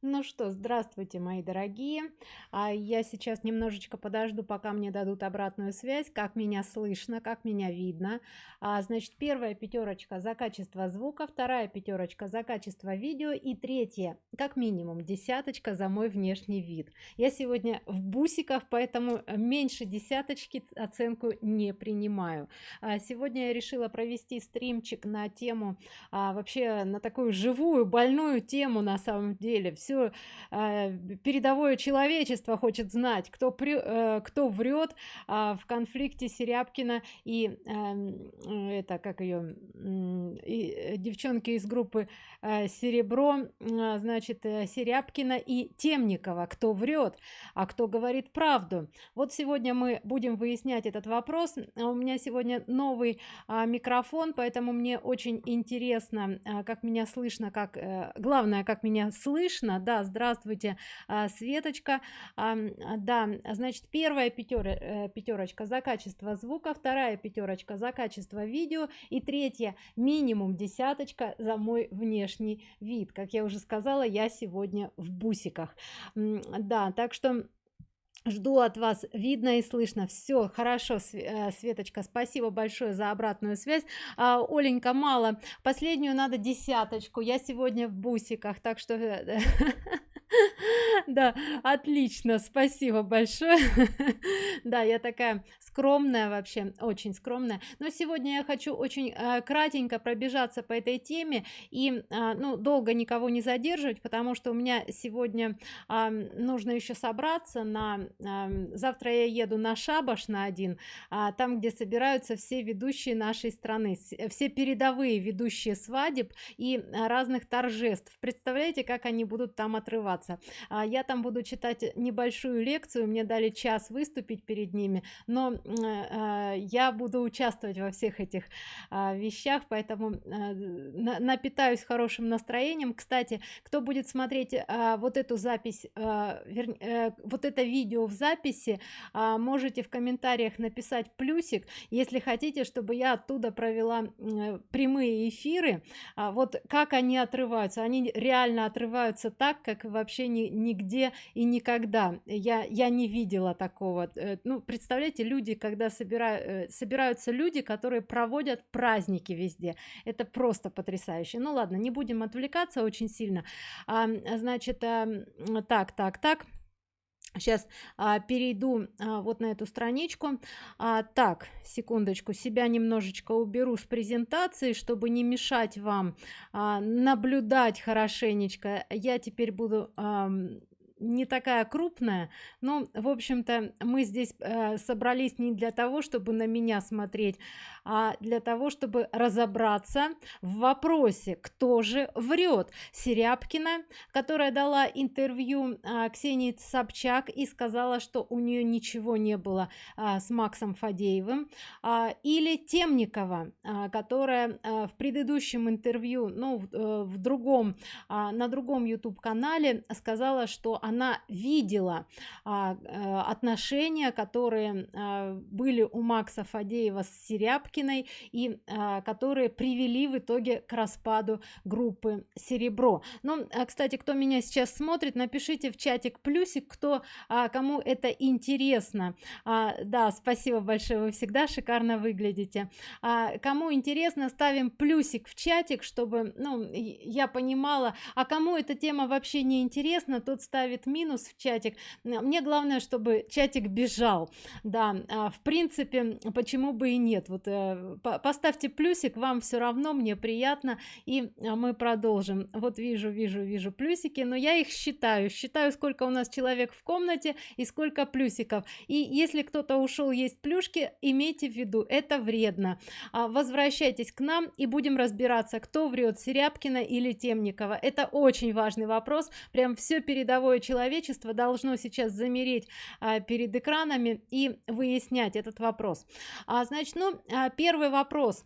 Ну что, здравствуйте, мои дорогие. А, я сейчас немножечко подожду, пока мне дадут обратную связь, как меня слышно, как меня видно. А, значит, первая пятерочка за качество звука, вторая пятерочка за качество видео и третья, как минимум, десяточка за мой внешний вид. Я сегодня в бусиках, поэтому меньше десяточки оценку не принимаю. А, сегодня я решила провести стримчик на тему, а, вообще на такую живую, больную тему на самом деле все э, передовое человечество хочет знать кто при, э, кто врет э, в конфликте серябкина и э, это как ее э, девчонки из группы э, серебро э, значит э, серябкина и темникова кто врет а кто говорит правду. Вот сегодня мы будем выяснять этот вопрос. А у меня сегодня новый а, микрофон поэтому мне очень интересно а, как меня слышно как а, главное как меня слышно да здравствуйте а, светочка. А, да значит первая пятера, э, пятерочка за качество звука вторая пятерочка за качество видео и третья минимум десяточка за мой внешний вид. Как я уже сказала я сегодня в бусиках. Да так что жду от вас видно и слышно. Все хорошо э, светочка спасибо большое за обратную связь. А, оленька мало. Последнюю надо десяточку. Я сегодня в бусиках так что э, да отлично спасибо большое. Да я такая скромная вообще очень скромная. Но сегодня я хочу очень э, кратенько пробежаться по этой теме и э, ну долго никого не задерживать потому что у меня сегодня э, нужно еще собраться на э, завтра я еду на шабаш на один э, там где собираются все ведущие нашей страны все передовые ведущие свадеб и разных торжеств. Представляете как они будут там отрываться? А, я там буду читать небольшую лекцию мне дали час выступить перед ними но э, я буду участвовать во всех этих а, вещах поэтому напитаюсь хорошим настроением. Кстати кто будет смотреть а, вот эту запись э, вот это видео в записи можете в комментариях написать плюсик если хотите чтобы я оттуда провела прямые эфиры. Вот как они отрываются? Они реально отрываются так как вообще не нигде и никогда. Я я не видела такого. Э, ну представляете люди когда собирают э, собираются люди которые проводят праздники везде. Это просто потрясающе. Ну ладно не будем отвлекаться очень сильно. А, значит а, так так так. Сейчас а, перейду а, вот на эту страничку. А, так секундочку себя немножечко уберу с презентации чтобы не мешать вам а, наблюдать хорошенечко. Я теперь буду а, не такая крупная. Но в общем-то мы здесь э, собрались не для того чтобы на меня смотреть а для того чтобы разобраться в вопросе кто же врет. Серябкина которая дала интервью а, ксении собчак и сказала что у нее ничего не было а, с максом фадеевым а, или темникова а, которая а, в предыдущем интервью ну в, э, в другом а, на другом youtube канале сказала что она видела а, а, отношения которые а, были у макса фадеева с серябкиной и а, которые привели в итоге к распаду группы серебро ну кстати кто меня сейчас смотрит напишите в чатик плюсик кто кому это интересно. Да спасибо большое вы всегда шикарно выглядите. Кому интересно ставим плюсик в чатик чтобы ну я понимала а кому эта тема вообще не интересна тот ставит минус минус в чатик. Мне главное чтобы чатик бежал. Да а, в принципе почему бы и нет? Вот э, поставьте плюсик вам все равно мне приятно и а, мы продолжим. Вот вижу вижу вижу плюсики но я их считаю. Считаю сколько у нас человек в комнате и сколько плюсиков. И если кто-то ушел есть плюшки имейте в виду это вредно. А, возвращайтесь к нам и будем разбираться кто врет серябкина или темникова. Это очень важный вопрос. Прям все передовое человечество должно сейчас замереть а, перед экранами и выяснять этот вопрос. А, значит ну а, первый вопрос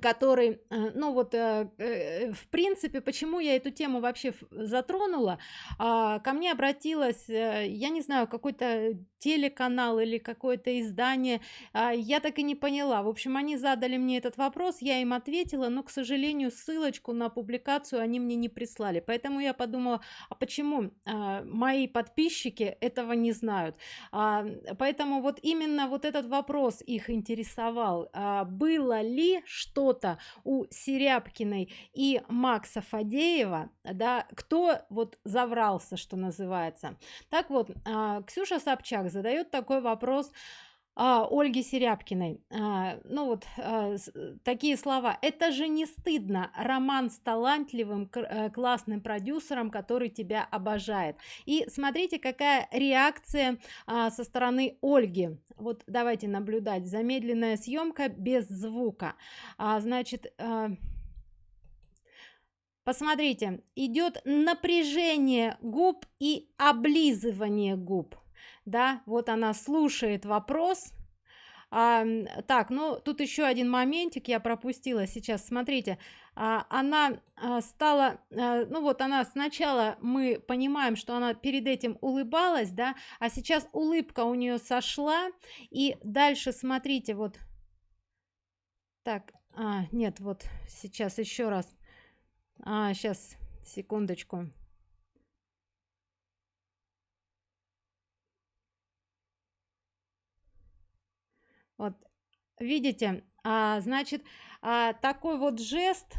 который э, ну вот э, э, в принципе почему я эту тему вообще затронула а, ко мне обратилась я не знаю какой-то телеканал или какое-то издание а, я так и не поняла. В общем они задали мне этот вопрос я им ответила но к сожалению ссылочку на публикацию они мне не прислали. Поэтому я подумала а почему а, мои подписчики этого не знают? Поэтому вот именно вот этот вопрос их интересовал. Было ли что что-то у Серябкиной и Макса Фадеева, да, кто вот заврался, что называется. Так вот, а, Ксюша Собчак задает такой вопрос, а, Ольги Серябкиной. А, ну вот а, с, такие слова. Это же не стыдно. Роман с талантливым, э, классным продюсером, который тебя обожает. И смотрите, какая реакция а, со стороны Ольги. Вот давайте наблюдать. Замедленная съемка без звука. А, значит... А, Посмотрите, идет напряжение губ и облизывание губ да вот она слушает вопрос. А, так ну тут еще один моментик я пропустила сейчас. Смотрите а, она а, стала а, ну вот она сначала мы понимаем что она перед этим улыбалась да а сейчас улыбка у нее сошла. И дальше смотрите вот. Так а, нет вот сейчас еще раз. А, сейчас секундочку вот видите а, значит а, такой вот жест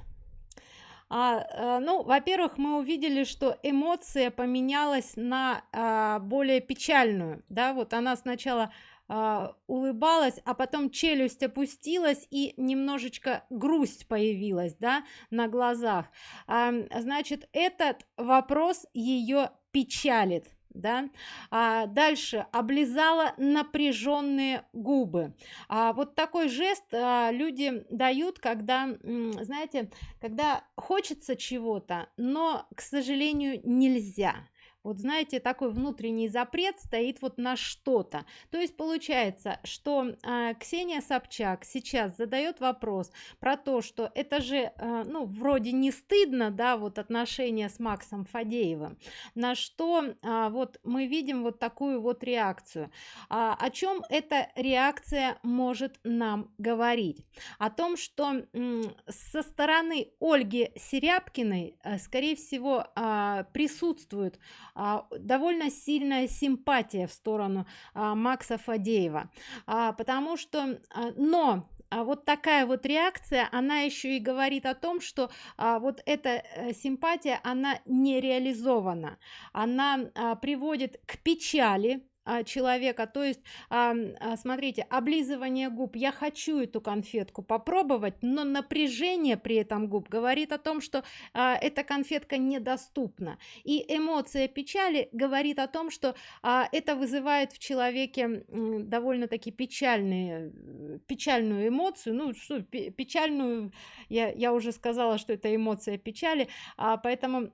а, а, ну во-первых мы увидели что эмоция поменялась на а, более печальную да вот она сначала а, улыбалась а потом челюсть опустилась и немножечко грусть появилась да на глазах. А, значит этот вопрос ее печалит да? А дальше. Облизала напряженные губы. А вот такой жест а, люди дают когда знаете когда хочется чего-то но к сожалению нельзя вот знаете такой внутренний запрет стоит вот на что-то. То есть получается что э, ксения собчак сейчас задает вопрос про то что это же э, ну вроде не стыдно да вот отношения с максом фадеевым на что э, вот мы видим вот такую вот реакцию. А, о чем эта реакция может нам говорить? О том что со стороны ольги серябкиной э, скорее всего э, присутствует а, довольно сильная симпатия в сторону а, Макса Фадеева, а, потому что, а, но а вот такая вот реакция она еще и говорит о том что а, вот эта э, симпатия она не реализована она а, приводит к печали человека. То есть а, а, смотрите облизывание губ. Я хочу эту конфетку попробовать но напряжение при этом губ говорит о том что а, эта конфетка недоступна. И эмоция печали говорит о том что а, это вызывает в человеке довольно-таки печальные печальную эмоцию. Ну что печальную я, я уже сказала что это эмоция печали. А, поэтому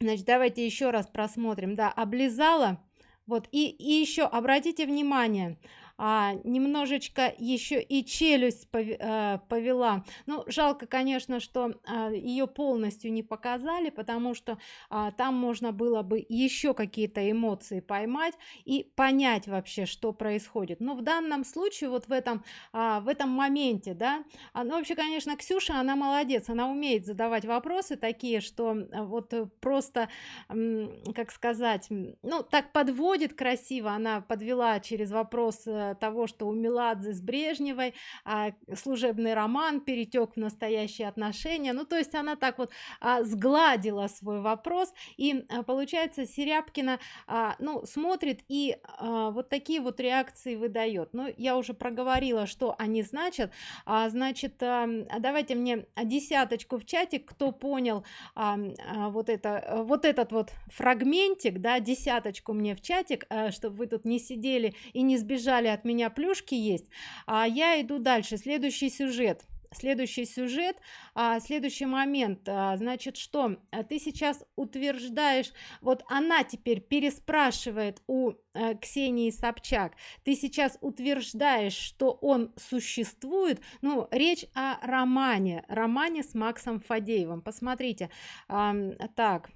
значит давайте еще раз просмотрим да облизала вот и, и еще обратите внимание а, немножечко еще и челюсть э, повела. Ну жалко конечно что а, ее полностью не показали потому что а, там можно было бы еще какие-то эмоции поймать и понять вообще что происходит. Но в данном случае вот в этом в этом моменте да ну вообще конечно ксюша она молодец она умеет задавать вопросы такие что вот просто как сказать ну так подводит красиво. Она подвела через вопрос э, того что у меладзе с брежневой а, служебный роман перетек в настоящие отношения. Ну то есть она так вот а, сгладила свой вопрос. И а, получается серябкина а, ну смотрит и вот такие вот реакции выдает. Ну я уже проговорила что они значат. Значит а, давайте мне десяточку в чате кто понял а, а, вот это вот этот вот фрагментик да десяточку мне в чатик чтобы вы тут не сидели и не сбежали от меня плюшки есть а я иду дальше. Следующий сюжет. Следующий сюжет а, следующий момент. А, значит что? А, ты сейчас утверждаешь вот она теперь переспрашивает у а, ксении собчак. Ты сейчас утверждаешь что он существует. Ну речь о романе. Романе с максом фадеевым. Посмотрите. А, так.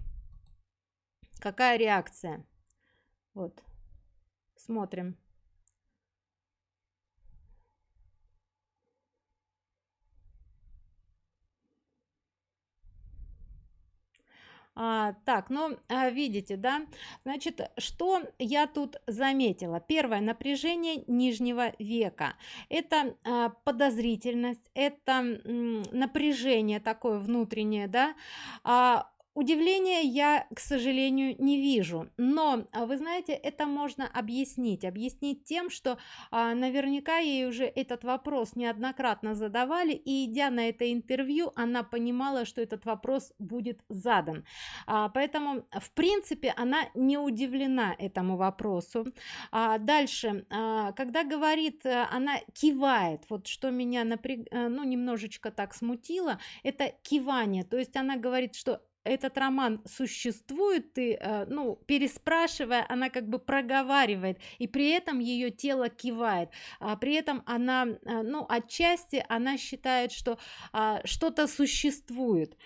Какая реакция? Вот. Смотрим А, так, ну, а, видите, да, значит, что я тут заметила? Первое, напряжение нижнего века. Это а, подозрительность, это м, напряжение такое внутреннее, да, а, Удивления я, к сожалению, не вижу, но а, вы знаете, это можно объяснить. Объяснить тем, что а, наверняка ей уже этот вопрос неоднократно задавали, и идя на это интервью, она понимала, что этот вопрос будет задан. А, поэтому, в принципе, она не удивлена этому вопросу. А, дальше, а, когда говорит, а, она кивает, вот что меня напряг... Э, ну, немножечко так смутило, это кивание, то есть она говорит, что этот роман существует, ты, э, ну, переспрашивая, она как бы проговаривает, и при этом ее тело кивает, а при этом она, э, ну, отчасти она считает, что а, что-то существует,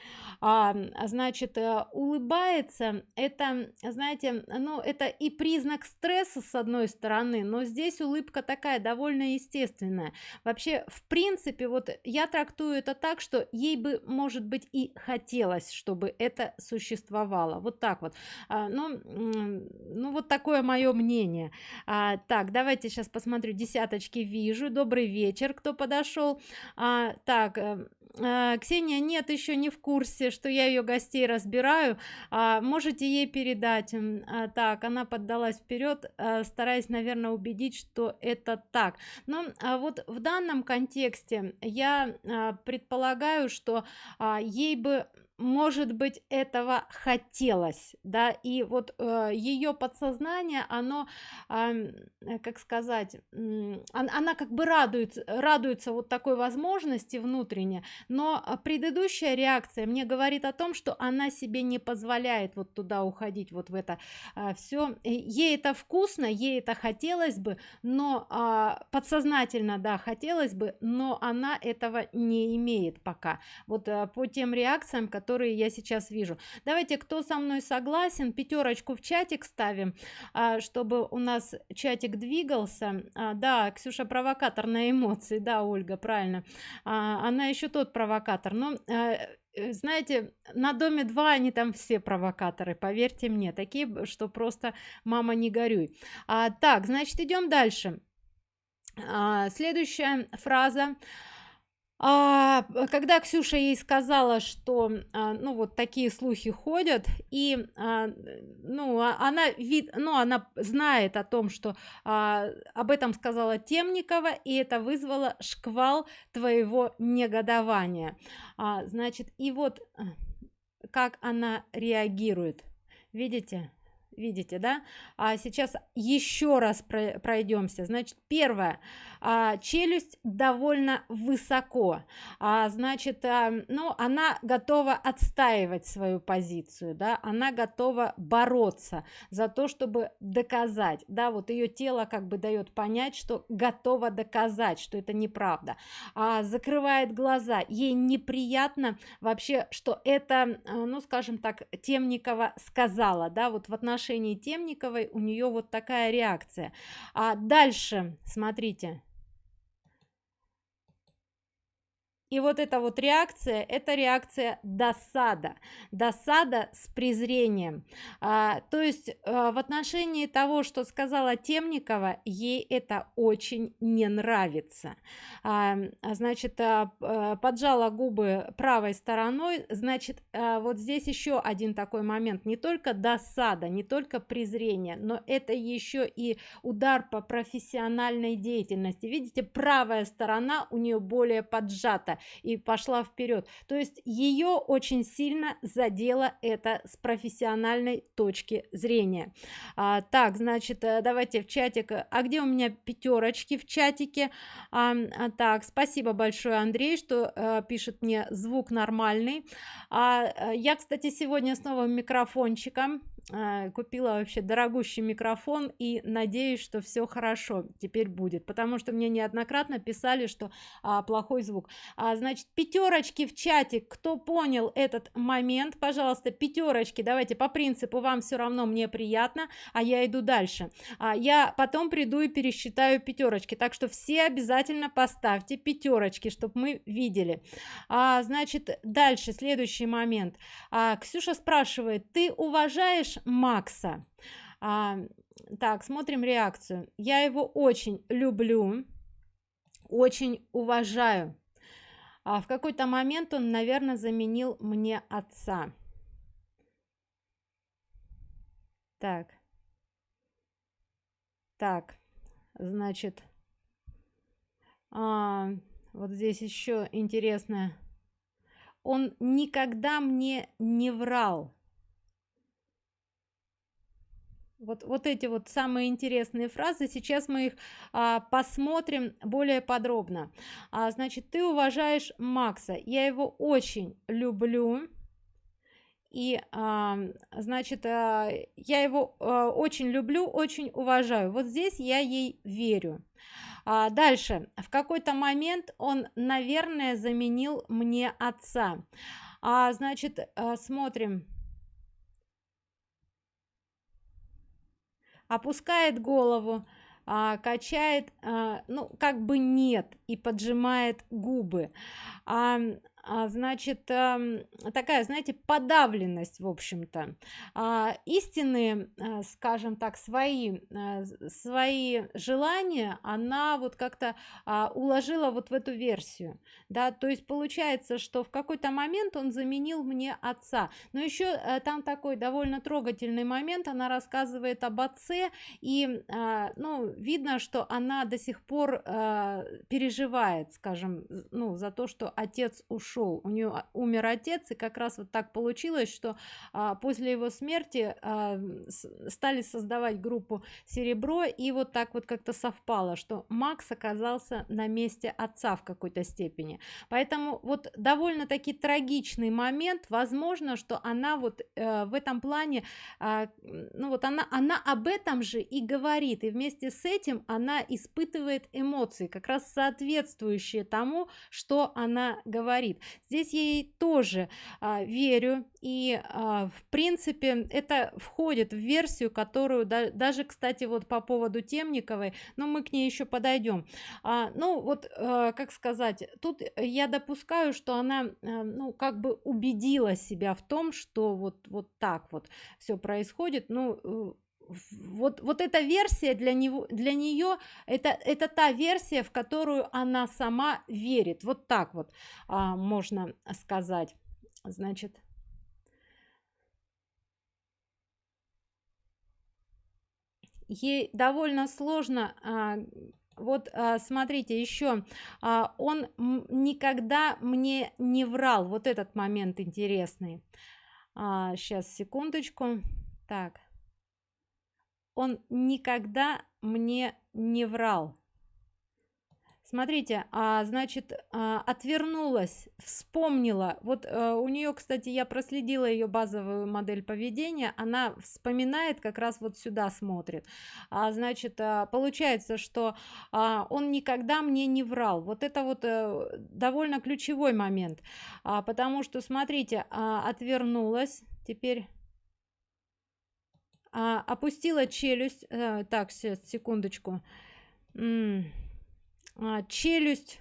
а, значит, э, улыбается, это, знаете, ну, это и признак стресса с одной стороны, но здесь улыбка такая довольно естественная. Вообще, в принципе, вот я трактую это так, что ей бы, может быть, и хотелось, чтобы это это существовало. Вот так вот. А, ну ну вот такое мое мнение. А, так давайте сейчас посмотрю. Десяточки вижу. Добрый вечер кто подошел а, так э, а, ксения нет еще не в курсе что я ее гостей разбираю. А, можете ей передать? А, так она поддалась вперед а, стараясь наверное убедить что это так. Но а вот в данном контексте я а, предполагаю что а, ей бы может быть этого хотелось да и вот э, ее подсознание оно э, как сказать э, она как бы радуется радуется вот такой возможности внутренне но предыдущая реакция мне говорит о том что она себе не позволяет вот туда уходить вот в это э, все ей это вкусно ей это хотелось бы но э, подсознательно да хотелось бы но она этого не имеет пока. Вот э, по тем реакциям которые которые я сейчас вижу. Давайте кто со мной согласен пятерочку в чатик ставим а, чтобы у нас чатик двигался. А, да ксюша провокатор на эмоции. Да ольга правильно. А, она еще тот провокатор. Но э, знаете на доме 2 они там все провокаторы поверьте мне. Такие что просто мама не горюй а, так значит идем дальше. А, следующая фраза а, когда Ксюша ей сказала, что, а, ну, вот такие слухи ходят, и, а, ну, а, она вид, ну, она знает о том, что а, об этом сказала Темникова, и это вызвало шквал твоего негодования. А, значит, и вот а, как она реагирует, видите? Видите да? А сейчас еще раз пройдемся значит первое. А, челюсть довольно высоко. А, значит а, ну она готова отстаивать свою позицию да? Она готова бороться за то чтобы доказать. Да вот ее тело как бы дает понять что готова доказать что это неправда. А, закрывает глаза. Ей неприятно вообще что это ну скажем так темникова сказала да? Вот в отношении темниковой у нее вот такая реакция. А дальше смотрите и вот эта вот реакция это реакция досада. Досада с презрением. А, то есть а, в отношении того что сказала темникова ей это очень не нравится. А, значит а, а, поджала губы правой стороной. Значит а, вот здесь еще один такой момент. Не только досада не только презрение но это еще и удар по профессиональной деятельности. Видите правая сторона у нее более поджата и пошла вперед. То есть ее очень сильно задело это с профессиональной точки зрения. А, так значит э, давайте в чатик. А где у меня пятерочки в чатике? А, а, так спасибо большое андрей что а, пишет мне звук нормальный. А, я кстати сегодня с новым микрофончиком купила вообще дорогущий микрофон и надеюсь что все хорошо теперь будет потому что мне неоднократно писали что а, плохой звук. А, значит пятерочки в чате кто понял этот момент пожалуйста пятерочки давайте по принципу вам все равно мне приятно а я иду дальше а, я потом приду и пересчитаю пятерочки так что все обязательно поставьте пятерочки чтобы мы видели. А, значит дальше следующий момент. А, ксюша спрашивает ты уважаешь макса. А, так смотрим реакцию. Я его очень люблю очень уважаю. А в какой-то момент он наверное заменил мне отца. Так. Так значит а, вот здесь еще интересно он никогда мне не врал вот вот эти вот самые интересные фразы сейчас мы их а, посмотрим более подробно. А, значит ты уважаешь макса. Я его очень люблю. И а, значит а, я его а, очень люблю очень уважаю. Вот здесь я ей верю. А, дальше. В какой-то момент он наверное заменил мне отца. А, значит а, смотрим опускает голову а, качает а, ну как бы нет и поджимает губы. А, значит э, такая знаете подавленность в общем-то. А, истинные а, скажем так свои а, свои желания она вот как-то а, уложила вот в эту версию да. То есть получается что в какой-то момент он заменил мне отца. Но еще а, там такой довольно трогательный момент. Она рассказывает об отце и а, ну видно что она до сих пор а, переживает скажем ну за то что отец ушел ушел у нее а, умер отец и как раз вот так получилось что а, после его смерти а, стали создавать группу серебро и вот так вот как-то совпало что макс оказался на месте отца в какой-то степени. Поэтому вот довольно-таки трагичный момент. Возможно что она вот э, в этом плане э, ну вот она она об этом же и говорит и вместе с этим она испытывает эмоции как раз соответствующие тому что она говорит здесь я ей тоже а, верю и а, в принципе это входит в версию которую да, даже кстати вот по поводу темниковой но мы к ней еще подойдем. А, ну вот а, как сказать тут я допускаю что она а, ну как бы убедила себя в том что вот вот так вот все происходит. Ну э, вот вот эта версия для него для нее это это та версия в которую она сама верит. Вот так вот а, можно сказать. Значит ей довольно сложно а, вот а, смотрите еще а, он никогда мне не врал. Вот этот момент интересный. А, сейчас секундочку. Так он никогда мне не врал. Смотрите а значит а, отвернулась вспомнила. Вот а, у нее кстати я проследила ее базовую модель поведения. Она вспоминает как раз вот сюда смотрит. А, значит а, получается что а, он никогда мне не врал. Вот это вот а, довольно ключевой момент. А, потому что смотрите а, отвернулась. Теперь а, опустила челюсть а, так сейчас секундочку. А, челюсть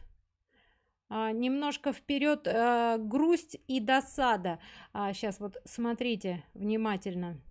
а, немножко вперед а, грусть и досада. А, сейчас вот смотрите внимательно.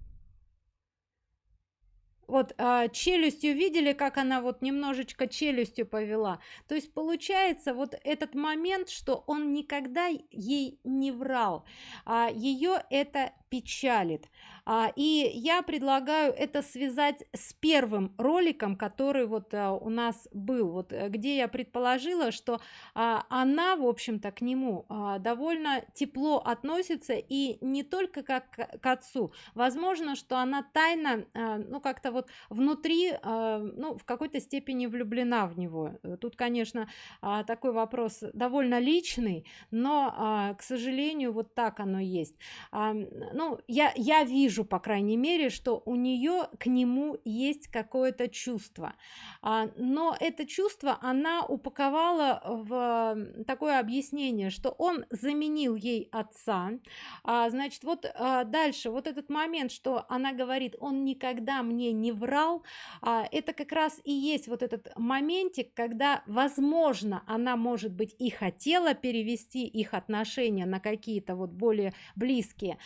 Вот а, челюстью видели как она вот немножечко челюстью повела? То есть получается вот этот момент что он никогда ей не врал а, ее это печалит. А, и я предлагаю это связать с первым роликом который вот а, у нас был. Вот э, где я предположила что а, она в общем-то к нему а, довольно тепло относится и не только как к отцу. Возможно что она тайно ну как-то вот внутри ну в какой-то степени влюблена в него. Тут конечно такой вопрос довольно личный но к сожалению вот так оно есть ну я я вижу по крайней мере что у нее к нему есть какое-то чувство. А, но это чувство она упаковала в такое объяснение что он заменил ей отца. А, значит вот а, дальше. Вот этот момент что она говорит он никогда мне не врал а, это как раз и есть вот этот моментик когда возможно она может быть и хотела перевести их отношения на какие-то вот более близкие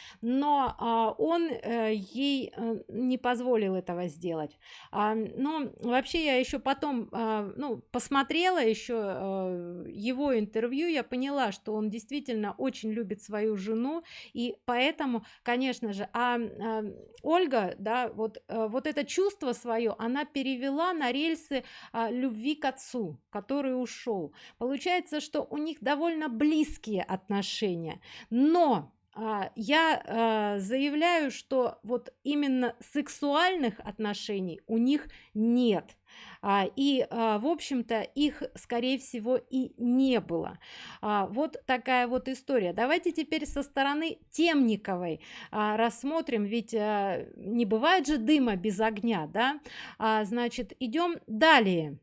а, он Э, ей э, не позволил этого сделать. А, но вообще я еще потом а, ну посмотрела еще а, его интервью я поняла что он действительно очень любит свою жену и поэтому конечно же а, ольга да вот вот это чувство свое она перевела на рельсы любви к отцу который ушел получается что у них довольно близкие отношения но я а, заявляю что вот именно сексуальных отношений у них нет. А, и в общем-то их скорее всего и не было. Вот такая вот история. Давайте теперь со стороны темниковой рассмотрим ведь не бывает же дыма без огня да? Значит идем далее.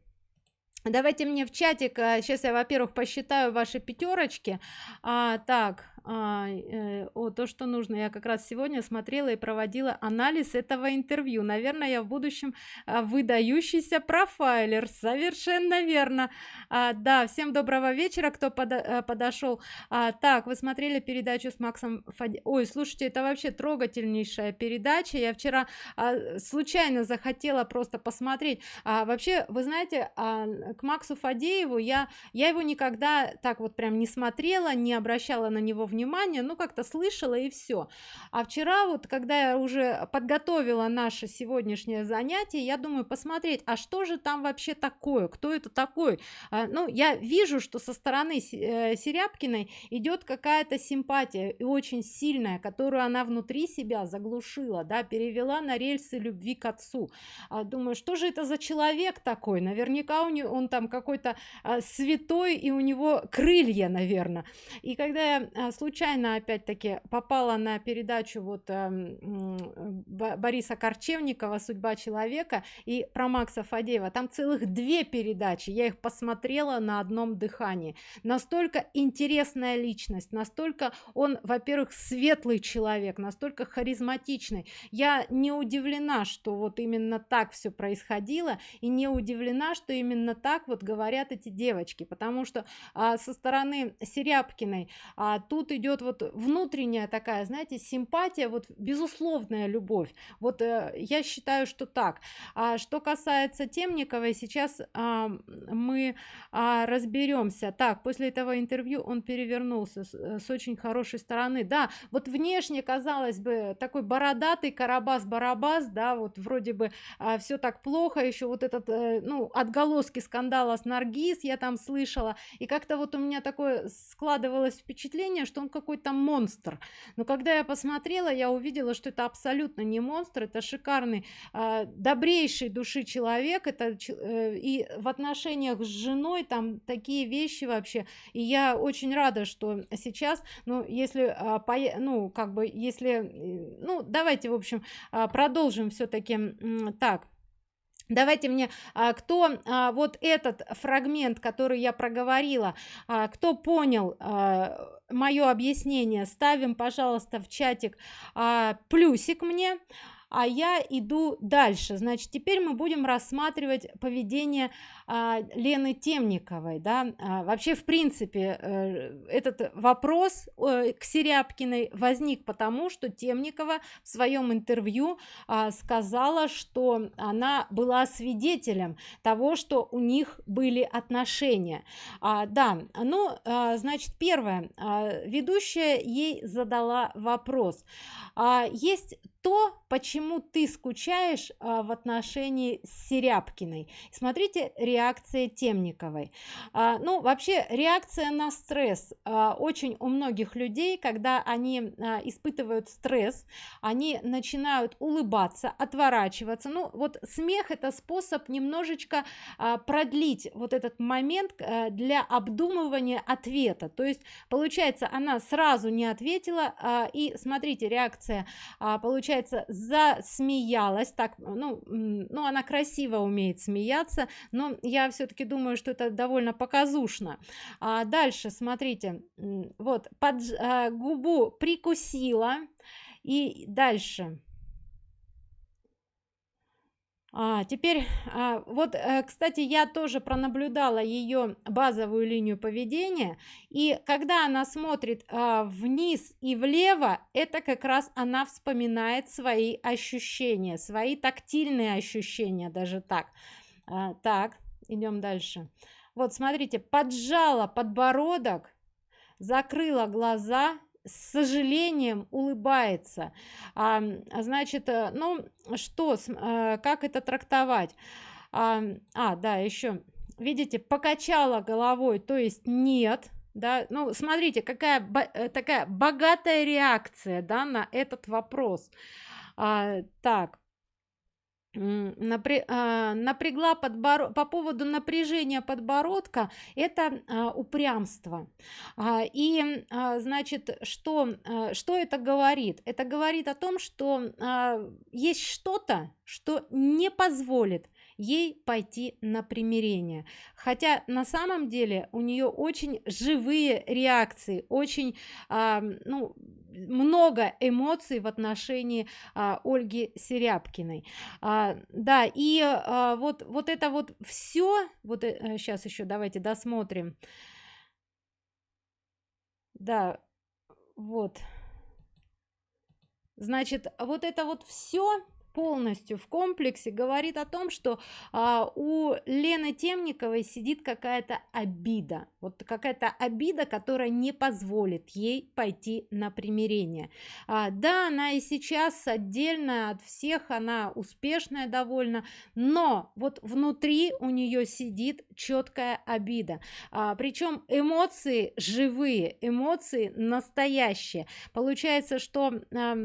Давайте мне в чатик сейчас я во-первых посчитаю ваши пятерочки а, так а, э, о, то, что нужно. Я как раз сегодня смотрела и проводила анализ этого интервью. Наверное, я в будущем а, выдающийся профайлер. Совершенно верно. А, да, всем доброго вечера, кто подо э, подошел. А, так, вы смотрели передачу с Максом Фади... Ой, слушайте, это вообще трогательнейшая передача. Я вчера а, случайно захотела просто посмотреть. А, вообще, вы знаете, а, к Максу Фадееву я, я его никогда так вот прям не смотрела, не обращала на него внимания внимание ну как-то слышала и все а вчера вот когда я уже подготовила наше сегодняшнее занятие я думаю посмотреть а что же там вообще такое кто это такой? А, ну я вижу что со стороны э, серябкиной идет какая-то симпатия и очень сильная которую она внутри себя заглушила да перевела на рельсы любви к отцу. А, думаю что же это за человек такой? Наверняка у него он там какой-то а, святой и у него крылья наверное и когда я а, случайно опять-таки попала на передачу вот э, Бориса Корчевникова «Судьба человека» и про Макса Фадеева. Там целых две передачи, я их посмотрела на одном дыхании. Настолько интересная личность, настолько он, во-первых, светлый человек, настолько харизматичный. Я не удивлена, что вот именно так все происходило, и не удивлена, что именно так вот говорят эти девочки, потому что а, со стороны Серябкиной а, тут идет вот внутренняя такая знаете симпатия вот безусловная любовь. Вот э, я считаю что так. А что касается темниковой сейчас а, мы а, разберемся так после этого интервью он перевернулся с, э, с очень хорошей стороны. Да вот внешне казалось бы такой бородатый карабас барабас да вот вроде бы а, все так плохо еще вот этот э, ну отголоски скандала с наргиз я там слышала. И как-то вот у меня такое складывалось впечатление что он он какой-то монстр. Но когда я посмотрела я увидела что это абсолютно не монстр это шикарный э, добрейший души человек это э, и в отношениях с женой там такие вещи вообще. И я очень рада что сейчас ну если э, по, ну как бы если ну давайте в общем э, продолжим все-таки так давайте мне а, кто а, вот этот фрагмент который я проговорила а, кто понял мое объяснение ставим пожалуйста в чатик плюсик мне а я иду дальше. Значит теперь мы будем рассматривать поведение а, лены темниковой да. А, вообще в принципе э, этот вопрос э, к серябкиной возник потому что темникова в своем интервью а, сказала что она была свидетелем того что у них были отношения. А, да ну а, значит первое а, ведущая ей задала вопрос. А, есть то почему ты скучаешь а, в отношении серябкиной? Смотрите реакция темниковой. А, ну вообще реакция на стресс а, очень у многих людей когда они а, испытывают стресс они начинают улыбаться отворачиваться. Ну вот смех это способ немножечко а, продлить вот этот момент а, для обдумывания ответа. То есть получается она сразу не ответила а, и смотрите реакция а, получается засмеялась так ну ну она красиво умеет смеяться но я все-таки думаю что это довольно показушно. А дальше смотрите вот под а, губу прикусила и дальше а, теперь а, вот э, кстати я тоже пронаблюдала ее базовую линию поведения и когда она смотрит а, вниз и влево это как раз она вспоминает свои ощущения свои тактильные ощущения даже так. А, так идем дальше. Вот смотрите поджала подбородок закрыла глаза с сожалением улыбается. А, значит э, ну что а, как это трактовать? А, а да еще видите покачала головой то есть нет да. Ну смотрите какая э, такая богатая реакция да на этот вопрос. А, так а, напрягла подбор по поводу напряжения подбородка это а, упрямство. А, и значит что что это говорит? Это говорит о том что есть что-то что не позволит ей пойти на примирение. Хотя на самом деле у нее очень живые реакции очень ну много эмоций в отношении а, Ольги Серябкиной. А, да и а, вот вот это вот все вот э, сейчас еще давайте досмотрим. Да вот. Значит вот это вот все полностью в комплексе говорит о том что а, у лены темниковой сидит какая-то обида. Вот какая-то обида которая не позволит ей пойти на примирение. А, да она и сейчас отдельно от всех она успешная довольно но вот внутри у нее сидит четкая обида. А, причем эмоции живые эмоции настоящие. Получается что а,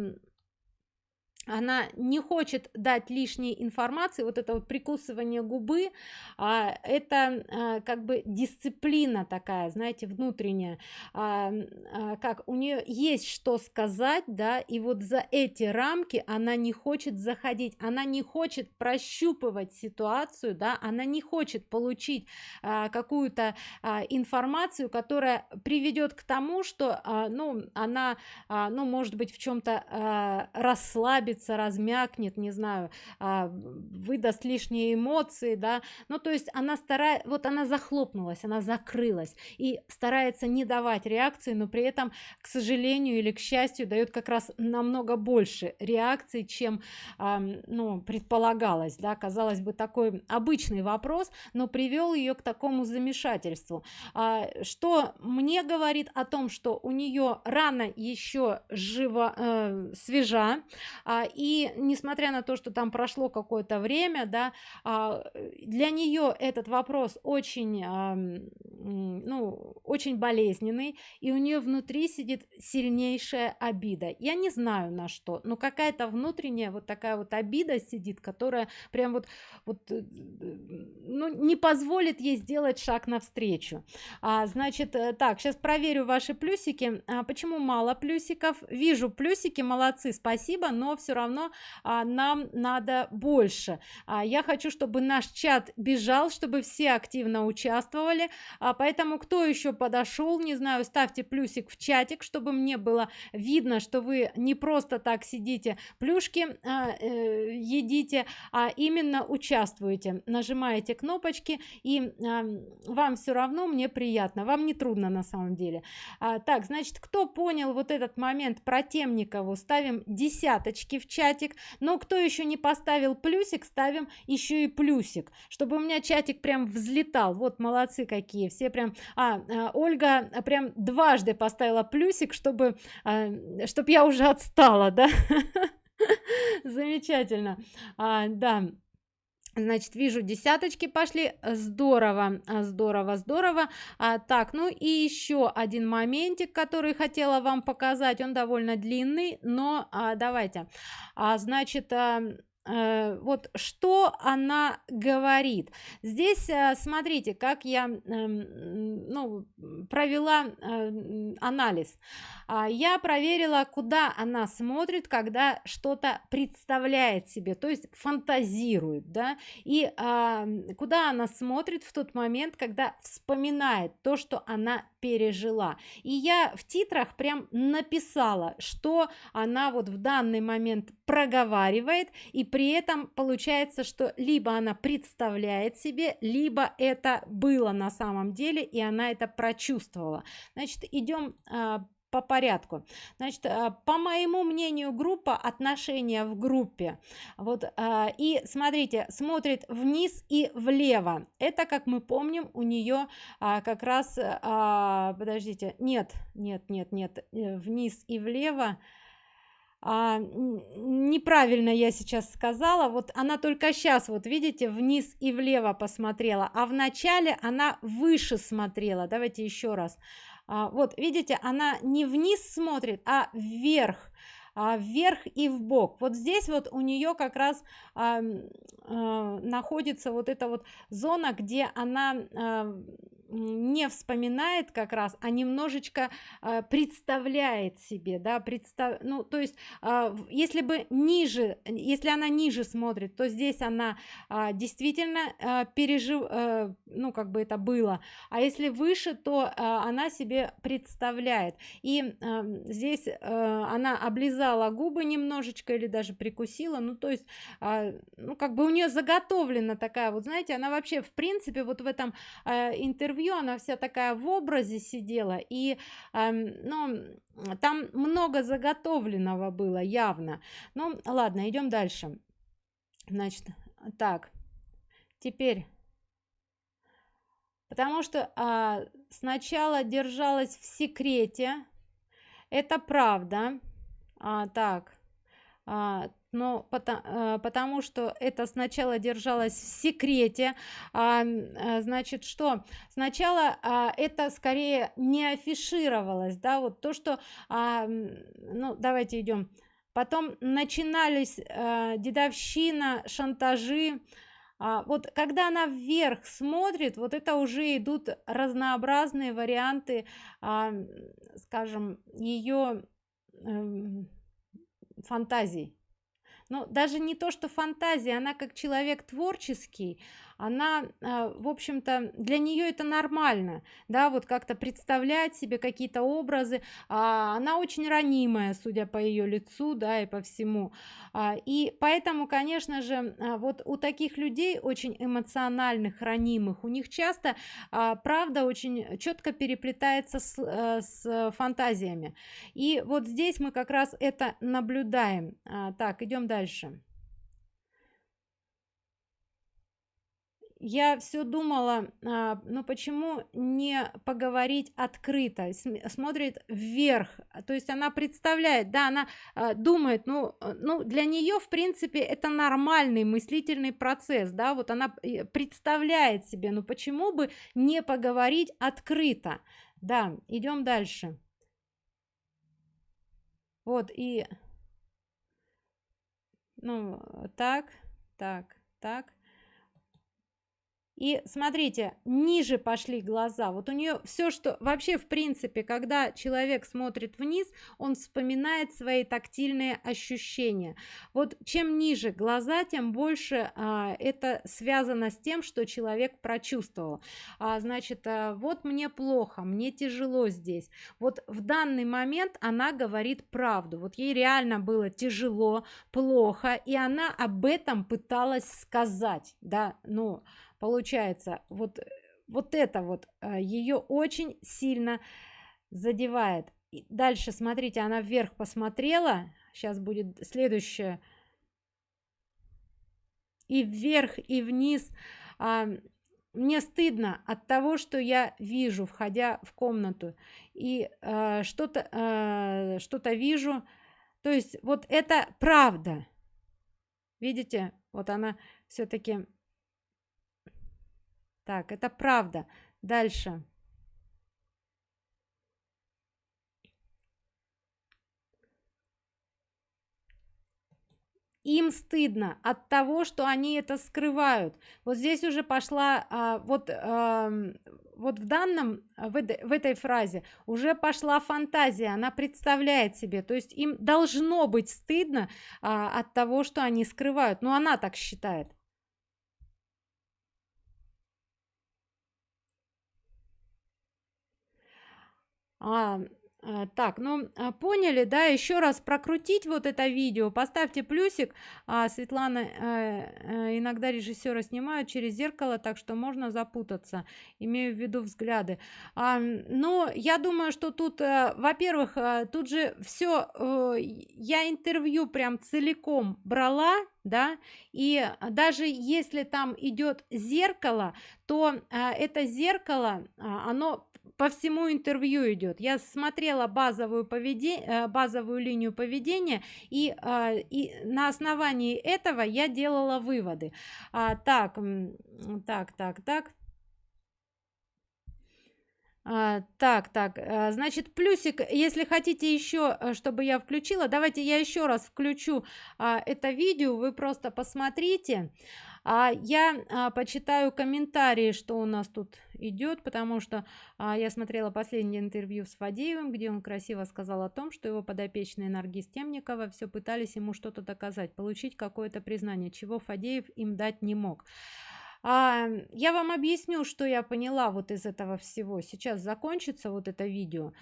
она не хочет дать лишней информации вот это вот прикусывание губы а, это а, как бы дисциплина такая знаете внутренняя. А, а, как у нее есть что сказать да и вот за эти рамки она не хочет заходить она не хочет прощупывать ситуацию да она не хочет получить а, какую-то а, информацию которая приведет к тому что а, ну она а, ну может быть в чем-то а, расслабится расслабится размякнет не знаю а, выдаст лишние эмоции да. Ну то есть она старает вот она захлопнулась она закрылась и старается не давать реакции но при этом к сожалению или к счастью дает как раз намного больше реакций чем ну предполагалось да. Казалось бы такой обычный вопрос но привел ее к такому замешательству. А, что мне говорит о том что у нее рано еще живо э, свежа а, и несмотря на то что там прошло какое-то время да а, для нее этот вопрос очень а, ну очень болезненный и у нее внутри сидит сильнейшая обида. Я не знаю на что но какая-то внутренняя вот такая вот обида сидит которая прям вот вот э, ну не позволит ей сделать шаг навстречу. А, значит э, так сейчас проверю ваши плюсики. А, почему мало плюсиков? Вижу плюсики молодцы спасибо но все все равно а, нам надо больше. А, я хочу чтобы наш чат бежал чтобы все активно участвовали. А, поэтому кто еще подошел не знаю ставьте плюсик в чатик чтобы мне было видно что вы не просто так сидите плюшки а, э, едите а именно участвуете. Нажимаете кнопочки и а, вам все равно мне приятно вам не трудно на самом деле. А, так значит кто понял вот этот момент про темникову ставим десяточки в чатик. Но кто еще не поставил плюсик ставим еще и плюсик. Чтобы у меня чатик прям взлетал. Вот молодцы какие. Все прям а, а ольга прям дважды поставила плюсик чтобы а, чтобы я уже отстала да? Замечательно. А, да значит вижу десяточки пошли. Здорово здорово здорово. А, так ну и еще один моментик который хотела вам показать. Он довольно длинный но а, давайте. А, значит а, вот что она говорит. Здесь э, смотрите как я эм, ну, провела э, анализ. А, я проверила куда она смотрит когда что-то представляет себе то есть фантазирует да. И а, куда она смотрит в тот момент когда вспоминает то что она пережила. И я в титрах прям написала что она вот в данный момент проговаривает и при этом получается что либо она представляет себе либо это было на самом деле и она это прочувствовала. Значит идем а, по порядку. Значит а, по моему мнению группа отношения в группе вот а, и смотрите смотрит вниз и влево. Это как мы помним у нее а, как раз подождите нет нет нет нет э, вниз и влево. А, неправильно я сейчас сказала. Вот она только сейчас вот видите вниз и влево посмотрела а в начале она выше смотрела. Давайте еще раз вот видите она не вниз смотрит а вверх а, вверх и в бок. Вот здесь вот у нее как раз а, а, находится вот эта вот зона где она а, не вспоминает как раз а немножечко а, представляет себе да представ ну то есть а, если бы ниже если она ниже смотрит то здесь она а, действительно а, пережив а, ну как бы это было а если выше то а, она себе представляет. И а, здесь а, она облизала губы немножечко или даже прикусила ну то есть а, ну как бы у нее заготовлена такая вот знаете она вообще в принципе вот в этом а, интервью интервью она вся такая в образе сидела и э, ну там много заготовленного было явно. Ну ладно идем дальше. Значит так теперь. Потому что а, сначала держалась в секрете. Это правда. А, так а, но потому, э, потому что это сначала держалось в секрете а, э, значит что? Сначала а, это скорее не афишировалось да вот то что а, ну давайте идем. Потом начинались а, дедовщина шантажи. А, вот когда она вверх смотрит вот это уже идут разнообразные варианты а, скажем ее э, фантазий но даже не то что фантазия она как человек творческий она а, в общем-то для нее это нормально да вот как-то представлять себе какие-то образы а, она очень ранимая судя по ее лицу да и по всему. А, и поэтому конечно же вот у таких людей очень эмоциональных ранимых у них часто правда очень четко переплетается с, э, с фантазиями. И вот здесь мы как раз это наблюдаем. Так идем дальше я все думала а, ну почему не поговорить открыто? Смотрит вверх то есть она представляет да она а, думает ну ну для нее в принципе это нормальный мыслительный процесс да вот она э, представляет себе ну почему бы не поговорить открыто? Да идем дальше. Вот и ну так так так и смотрите, ниже пошли глаза. Вот у нее все, что вообще в принципе, когда человек смотрит вниз, он вспоминает свои тактильные ощущения. Вот чем ниже глаза, тем больше а, это связано с тем, что человек прочувствовал. А, значит, а, вот мне плохо, мне тяжело здесь. Вот в данный момент она говорит правду. Вот ей реально было тяжело, плохо, и она об этом пыталась сказать, да, ну получается вот вот это вот э, ее очень сильно задевает. И дальше смотрите она вверх посмотрела. Сейчас будет следующее. И вверх и вниз. А, мне стыдно от того что я вижу входя в комнату. И э, что-то э, что-то вижу. То есть вот это правда. Видите? Вот она все-таки так это правда. Дальше. Им стыдно от того что они это скрывают. Вот здесь уже пошла а, вот а, вот в данном в, в этой фразе уже пошла фантазия она представляет себе. То есть им должно быть стыдно а, от того что они скрывают. Но она так считает А, а, так, ну а, поняли, да, еще раз прокрутить вот это видео, поставьте плюсик. А, Светлана, э, э, иногда режиссера снимают через зеркало, так что можно запутаться, имею в виду взгляды. А, но я думаю, что тут, э, во-первых, э, тут же все, э, я интервью прям целиком брала, да и даже если там идет зеркало то а, это зеркало а, оно по всему интервью идет я смотрела базовую поведение э, базовую линию поведения и, а, и на основании этого я делала выводы. А, так так так так. А, так так а, значит плюсик если хотите еще э, чтобы я включила давайте я еще раз включу а, это видео вы просто посмотрите. А я а, почитаю комментарии что у нас тут идет потому что а, я смотрела последнее интервью с фадеевым где он красиво сказал о том что его подопечные наргиз темникова все пытались ему что-то доказать получить какое-то признание чего фадеев им дать не мог а, я вам объясню что я поняла вот из этого всего. Сейчас закончится вот это видео.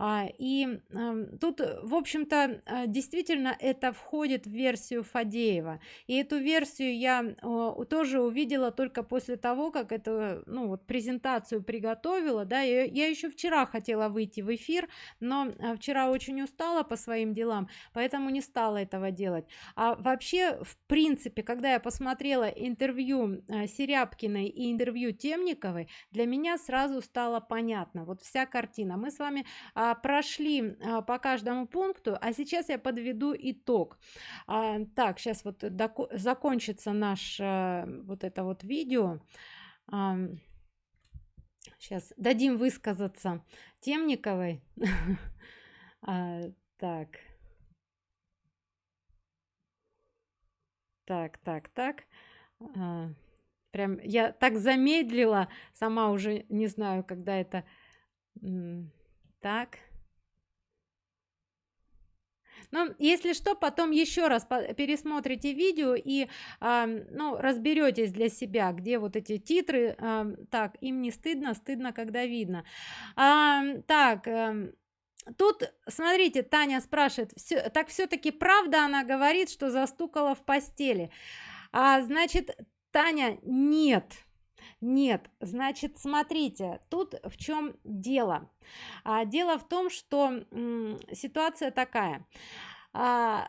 А, и а, тут в общем-то а, действительно это входит в версию фадеева. И эту версию я а, тоже увидела только после того как эту ну вот презентацию приготовила да. Я, я еще вчера хотела выйти в эфир но а, вчера очень устала по своим делам поэтому не стала этого делать. А вообще в принципе когда я посмотрела интервью а, Серябкиной и интервью Темниковой, для меня сразу стало понятно, вот вся картина. Мы с вами а, прошли а, по каждому пункту, а сейчас я подведу итог. А, так, сейчас вот закончится наш а, вот это вот видео. А, сейчас дадим высказаться Темниковой. а, так. Так, так, так. А, прям я так замедлила сама уже не знаю когда это так. Но если что потом еще раз пересмотрите видео и э, ну разберетесь для себя где вот эти титры э, так им не стыдно стыдно когда видно. Э, так э, тут смотрите таня спрашивает все так все-таки правда она говорит что застукала в постели? А значит таня нет нет значит смотрите тут в чем дело. А, дело в том что ситуация такая. А,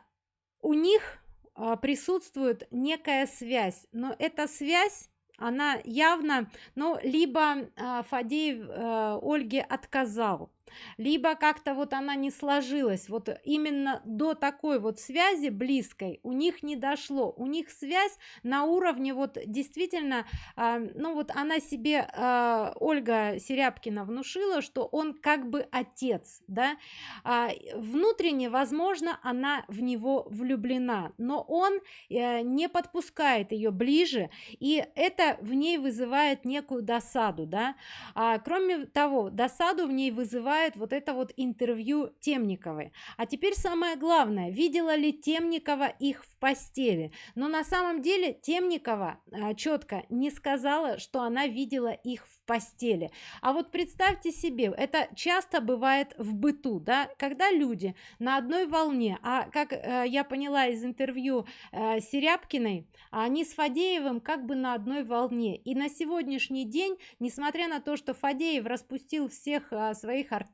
у них а, присутствует некая связь но эта связь она явно ну либо а, фадеев а, ольге отказал либо как-то вот она не сложилась. Вот именно до такой вот связи близкой у них не дошло. У них связь на уровне вот действительно э, ну вот она себе э, ольга серябкина внушила что он как бы отец да. А, внутренне возможно она в него влюблена но он э, не подпускает ее ближе и это в ней вызывает некую досаду да. А, кроме того досаду в ней вызывает вот это вот интервью темниковой. А теперь самое главное видела ли темникова их в постели? Но на самом деле темникова а, четко не сказала что она видела их в постели. А вот представьте себе это часто бывает в быту да когда люди на одной волне. А как э, я поняла из интервью э, серябкиной они с фадеевым как бы на одной волне. И на сегодняшний день несмотря на то что фадеев распустил всех э, своих артистов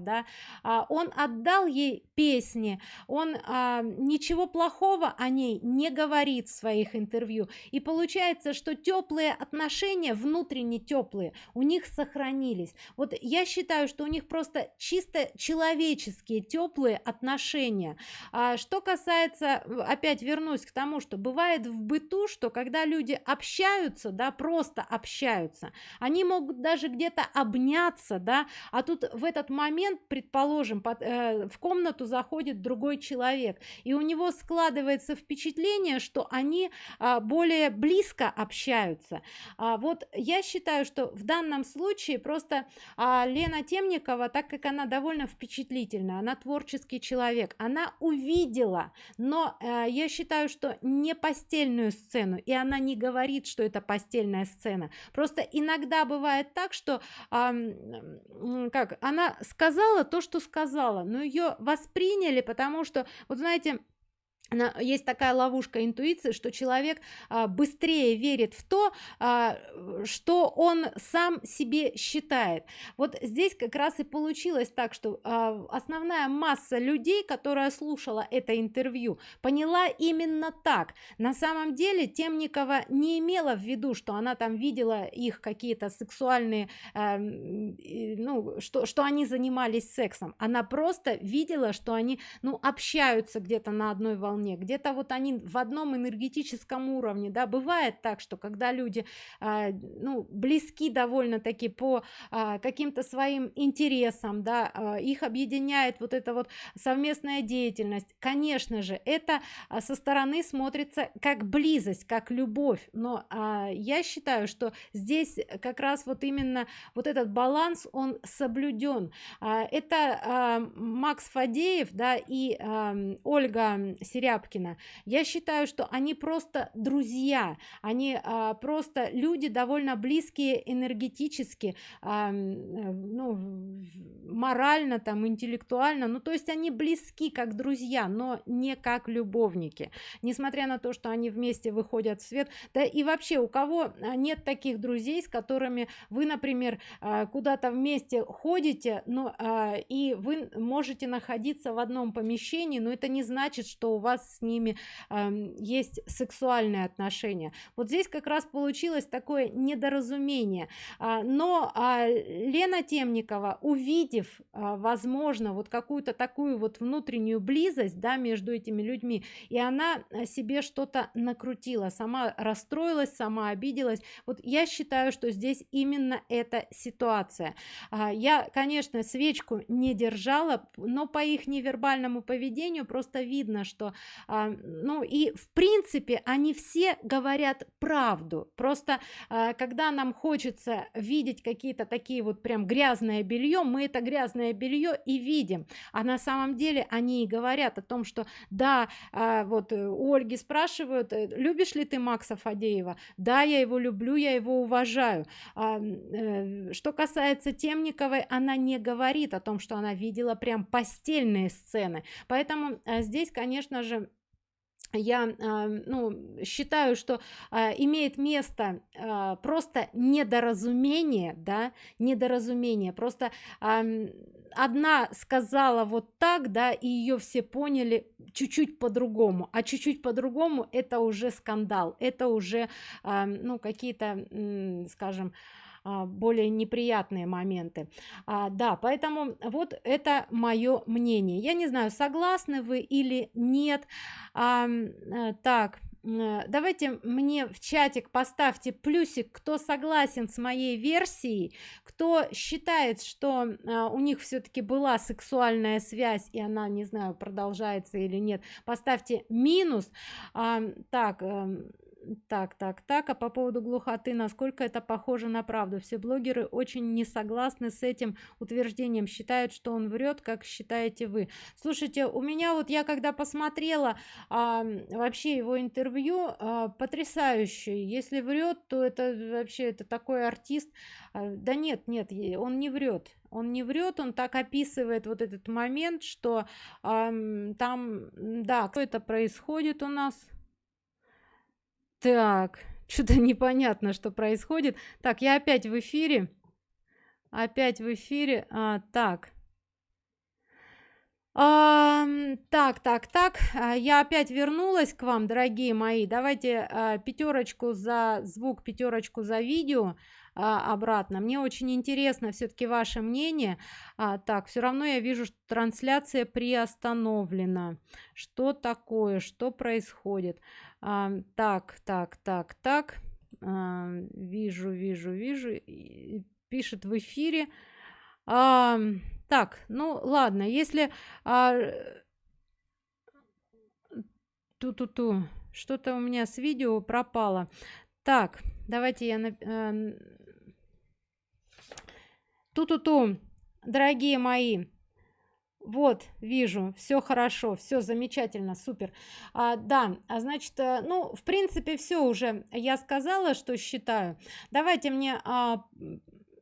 да. Э, он отдал ей песни он э, ничего плохого о ней не говорит в своих интервью. И получается что теплые отношения внутренне теплые у них сохранились. Вот я считаю что у них просто чисто человеческие теплые отношения. А, что касается опять вернусь к тому что бывает в быту что когда люди общаются да просто общаются они могут даже где-то обняться да а тут в этот момент предположим под, э, в комнату заходит другой человек и у него складывается впечатление что они а, более близко общаются. А, вот я считаю что в данном случае просто а, лена темникова так как она довольно впечатлительна она творческий человек она увидела но э, я считаю что не постельную сцену и она не говорит что это постельная сцена. Просто иногда бывает так что э, как она сказала то что сказала но ее восприняли потому что вот знаете есть такая ловушка интуиции что человек а, быстрее верит в то а, что он сам себе считает. Вот здесь как раз и получилось так что а, основная масса людей которая слушала это интервью поняла именно так. На самом деле темникова не имела в виду что она там видела их какие-то сексуальные ну что что они занимались сексом. Она просто видела что они ну общаются где-то на одной волне волне где-то вот они в одном энергетическом уровне да. Бывает так что когда люди э, ну близки довольно-таки по э, каким-то своим интересам да э, их объединяет вот эта вот совместная деятельность. Конечно же это со стороны смотрится как близость как любовь. Но э, я считаю что здесь как раз вот именно вот этот баланс он соблюден. Э, это э, макс фадеев да и э, ольга сериал Тряпкина я считаю что они просто друзья. Они а, просто люди довольно близкие энергетически а, ну, морально там интеллектуально. Ну то есть они близки как друзья но не как любовники. Несмотря на то что они вместе выходят в свет. Да и вообще у кого а, нет таких друзей с которыми вы например а, куда-то вместе ходите но а, и вы можете находиться в одном помещении но это не значит что у вас вас с ними э, есть сексуальные отношения. Вот здесь как раз получилось такое недоразумение. А, но а, лена темникова увидев а, возможно вот какую-то такую вот внутреннюю близость да между этими людьми и она себе что-то накрутила сама расстроилась сама обиделась. Вот я считаю что здесь именно эта ситуация. А, я конечно свечку не держала но по их невербальному поведению просто видно что ну и в принципе они все говорят правду. Просто а, когда нам хочется видеть какие-то такие вот прям грязное белье мы это грязное белье и видим. А на самом деле они и говорят о том что да а, вот э, у ольги спрашивают э, любишь ли ты макса фадеева? Да я его люблю я его уважаю а, э, что касается темниковой она не говорит о том что она видела прям постельные сцены. Поэтому а, здесь конечно же я э, ну, считаю что э, имеет место э, просто недоразумение да недоразумение. Просто э, одна сказала вот так да и ее все поняли чуть-чуть по-другому. А чуть-чуть по-другому это уже скандал это уже э, ну какие-то скажем более неприятные моменты. А, да поэтому вот это мое мнение. Я не знаю согласны вы или нет. А, так Э, давайте мне в чатик поставьте плюсик кто согласен с моей версией кто считает что а, у них все-таки была сексуальная связь и она не знаю продолжается или нет. Поставьте минус. А, так э, так так так. А по поводу глухоты насколько это похоже на правду? Все блогеры очень не согласны с этим утверждением считают что он врет как считаете вы. Слушайте у меня вот я когда посмотрела а, вообще его интервью а, потрясающий если врет то это вообще это такой артист. А, да нет нет он не врет. Он не врет он так описывает вот этот момент что а, там да кто это происходит у нас так, что-то непонятно, что происходит. Так, я опять в эфире. Опять в эфире. А, так. А, так, так, так. А, я опять вернулась к вам, дорогие мои. Давайте а, пятерочку за звук, пятерочку за видео а, обратно. Мне очень интересно все-таки ваше мнение. А, так, все равно я вижу, что трансляция приостановлена. Что такое? Что происходит? А, так, так, так, так. А, вижу, вижу, вижу. Пишет в эфире. А, так, ну ладно, если... А, Ту-ту-ту. Что-то у меня с видео пропало. Так, давайте я... Ту-ту-ту, дорогие мои, вот вижу все хорошо все замечательно супер а, да а значит э, ну в принципе все уже я сказала что считаю. Давайте мне а,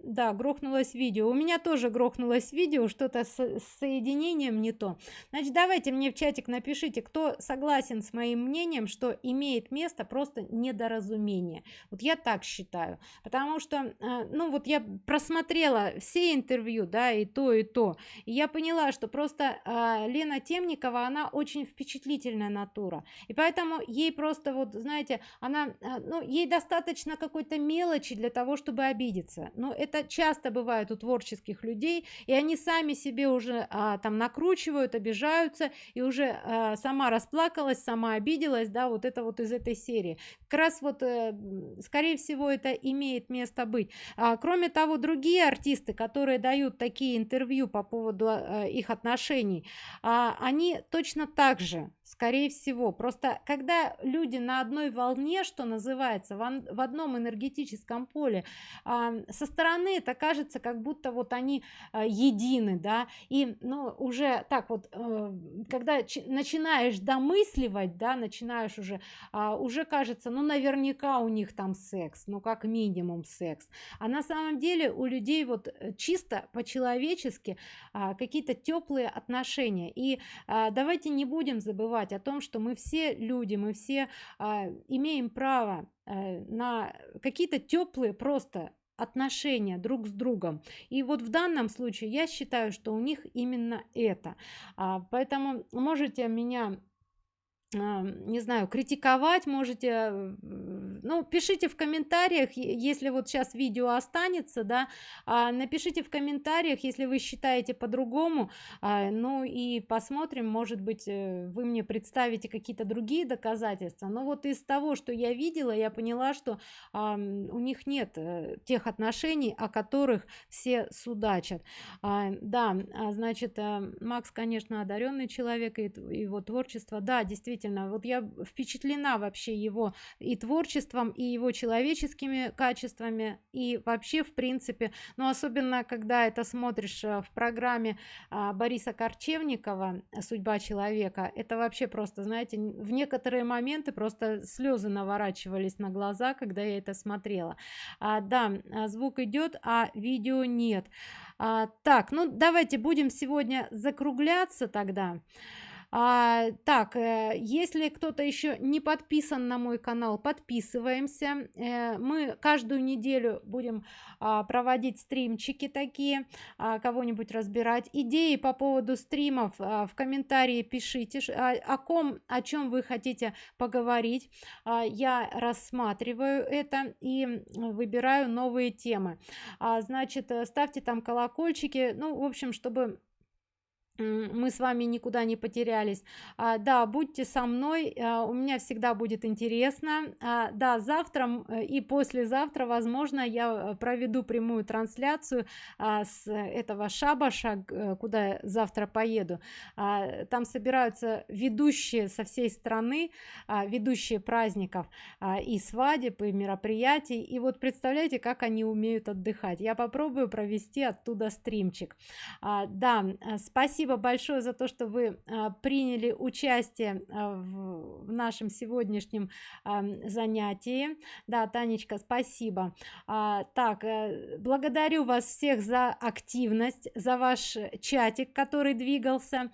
да грохнулось видео. У меня тоже грохнулось видео что-то с, с соединением не то. Значит давайте мне в чатик напишите кто согласен с моим мнением что имеет место просто недоразумение. Вот я так считаю. Потому что э, ну вот я просмотрела все интервью да и то и то. И я поняла что просто э, лена темникова она очень впечатлительная натура. И поэтому ей просто вот знаете она э, ну ей достаточно какой-то мелочи для того чтобы обидеться. Но это это часто бывает у творческих людей и они сами себе уже а, там накручивают обижаются и уже а, сама расплакалась сама обиделась да вот это вот из этой серии. Как раз вот э, скорее всего это имеет место быть. А, кроме того другие артисты которые дают такие интервью по поводу а, их отношений а, они точно так же скорее всего. Просто когда люди на одной волне что называется в, одном энергетическом поле а, со стороны это кажется как будто вот они а, едины да. И ну уже так вот э, когда начинаешь домысливать да начинаешь уже а, уже кажется ну наверняка у них там секс ну как минимум секс. А на самом деле у людей вот э, чисто по-человечески какие-то теплые отношения. И давайте не будем забывать забывать о том, что мы все люди, мы все а, имеем право а, на какие-то теплые просто отношения друг с другом. И вот в данном случае я считаю что у них именно это. А, поэтому можете меня не знаю критиковать можете э, ну пишите в комментариях если вот сейчас видео останется да а, напишите в комментариях если вы считаете по-другому а, ну и посмотрим может быть э, вы мне представите какие-то другие доказательства. Но вот из того что я видела я поняла что а, у них нет э, тех отношений о которых все судачат. Да значит макс конечно одаренный человек и его творчество. Да действительно действительно вот я впечатлена вообще его и творчеством и его человеческими качествами и вообще в принципе но особенно когда это смотришь э, в программе а, бориса корчевникова судьба человека это вообще просто знаете в некоторые моменты просто слезы наворачивались на глаза когда я это смотрела. А, да а, звук идет а видео нет. А, так ну давайте будем сегодня закругляться тогда а, так э, если кто-то еще не подписан на мой канал подписываемся. Э, мы каждую неделю будем а, проводить стримчики такие а, кого-нибудь разбирать. Идеи по поводу стримов а, в комментарии пишите о ком о чем вы хотите поговорить. Я рассматриваю это и выбираю новые темы. Значит э, ставьте там колокольчики. Ну в общем чтобы мы с вами никуда не потерялись. А, да будьте со мной а, у меня всегда будет интересно. А, да завтра э, и послезавтра возможно я э, проведу прямую трансляцию а, с этого шабаша э, куда завтра поеду. А, там собираются ведущие со всей страны а, ведущие праздников а, и свадеб и мероприятий. И вот представляете как они умеют отдыхать. Я попробую провести оттуда стримчик. А, да спасибо спасибо большое за то что вы а, приняли участие а, в, нашем сегодняшнем а, занятии. Да танечка спасибо. Так э, благодарю вас всех за активность за ваш чатик который двигался.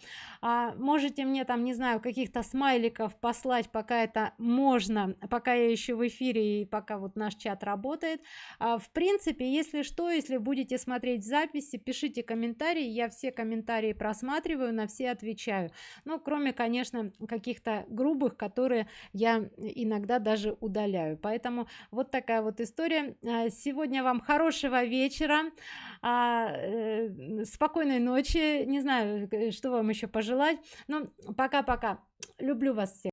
Можете мне там не знаю каких-то смайликов послать пока это можно пока я еще в эфире и пока вот наш чат работает. В принципе если что если будете смотреть записи пишите комментарии. Я все комментарии просмотрю просматриваю на все отвечаю. Ну кроме конечно каких-то грубых которые я иногда даже удаляю. Поэтому вот такая вот история. А, сегодня вам хорошего вечера. А, э, спокойной ночи. Не знаю что вам еще пожелать. Ну пока пока люблю вас всех